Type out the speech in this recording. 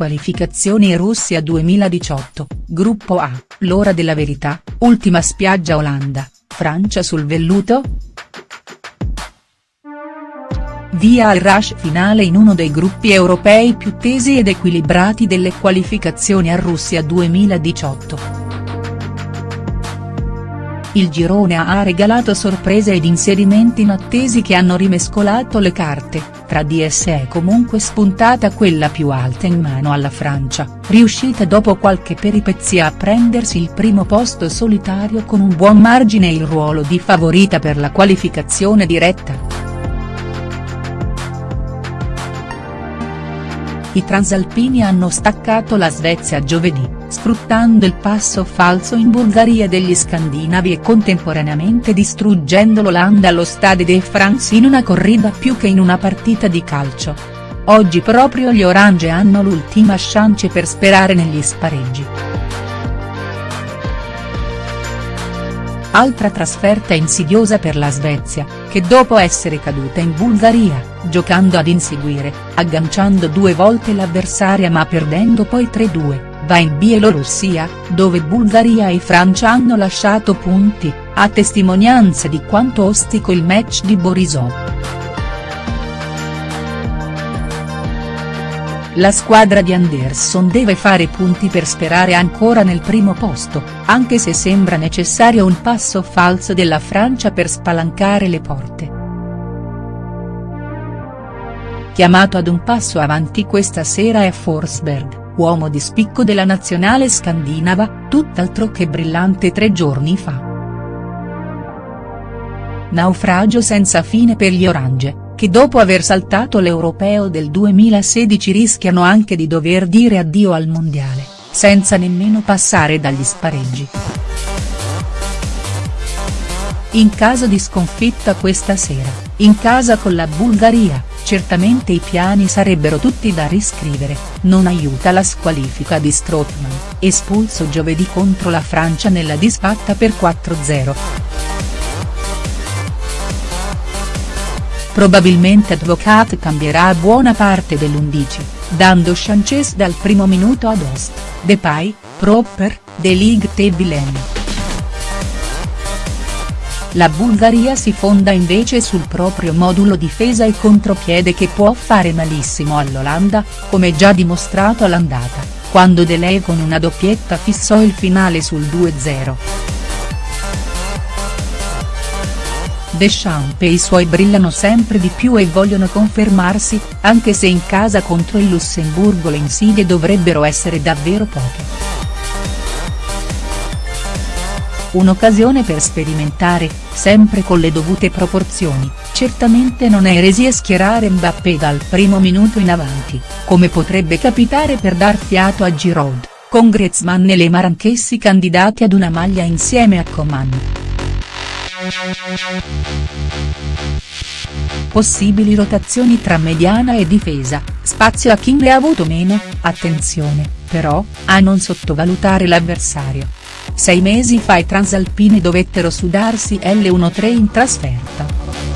qualificazioni Russia 2018, Gruppo A, l'ora della verità, ultima spiaggia Olanda, Francia sul velluto?. Via al rush finale in uno dei gruppi europei più tesi ed equilibrati delle qualificazioni a Russia 2018. Il girone A ha regalato sorprese ed inserimenti inattesi che hanno rimescolato le carte, tra di esse è comunque spuntata quella più alta in mano alla Francia, riuscita dopo qualche peripezia a prendersi il primo posto solitario con un buon margine e il ruolo di favorita per la qualificazione diretta. I transalpini hanno staccato la Svezia giovedì, sfruttando il passo falso in Bulgaria degli scandinavi e contemporaneamente distruggendo l'Olanda allo Stade de France in una corrida più che in una partita di calcio. Oggi proprio gli orange hanno l'ultima chance per sperare negli spareggi. Altra trasferta insidiosa per la Svezia, che dopo essere caduta in Bulgaria, giocando ad inseguire, agganciando due volte l'avversaria ma perdendo poi 3-2, va in Bielorussia, dove Bulgaria e Francia hanno lasciato punti, a testimonianza di quanto ostico il match di Borisov. La squadra di Anderson deve fare punti per sperare ancora nel primo posto, anche se sembra necessario un passo falso della Francia per spalancare le porte. Chiamato ad un passo avanti questa sera è Forsberg, uomo di spicco della nazionale scandinava, tutt'altro che brillante tre giorni fa. Naufragio senza fine per gli orange che dopo aver saltato l'Europeo del 2016 rischiano anche di dover dire addio al Mondiale, senza nemmeno passare dagli spareggi. In caso di sconfitta questa sera, in casa con la Bulgaria, certamente i piani sarebbero tutti da riscrivere, non aiuta la squalifica di Strootman, espulso giovedì contro la Francia nella disfatta per 4-0. Probabilmente Advocat cambierà buona parte dell'11, dando chances dal primo minuto ad Ost, Depay, Proper, De Ligt e Vilen. La Bulgaria si fonda invece sul proprio modulo difesa e contropiede che può fare malissimo all'Olanda, come già dimostrato all'andata, quando De Lei con una doppietta fissò il finale sul 2-0. Deschamps e i suoi brillano sempre di più e vogliono confermarsi, anche se in casa contro il Lussemburgo le insidie dovrebbero essere davvero poche. Un'occasione per sperimentare, sempre con le dovute proporzioni, certamente non è eresia schierare Mbappé dal primo minuto in avanti, come potrebbe capitare per dar fiato a Giroud, con Griezmann e Lemar anch'essi candidati ad una maglia insieme a Coman. Possibili rotazioni tra mediana e difesa, spazio a chi ne ha avuto meno, attenzione, però, a non sottovalutare l'avversario. Sei mesi fa i transalpini dovettero sudarsi L1-3 in trasferta.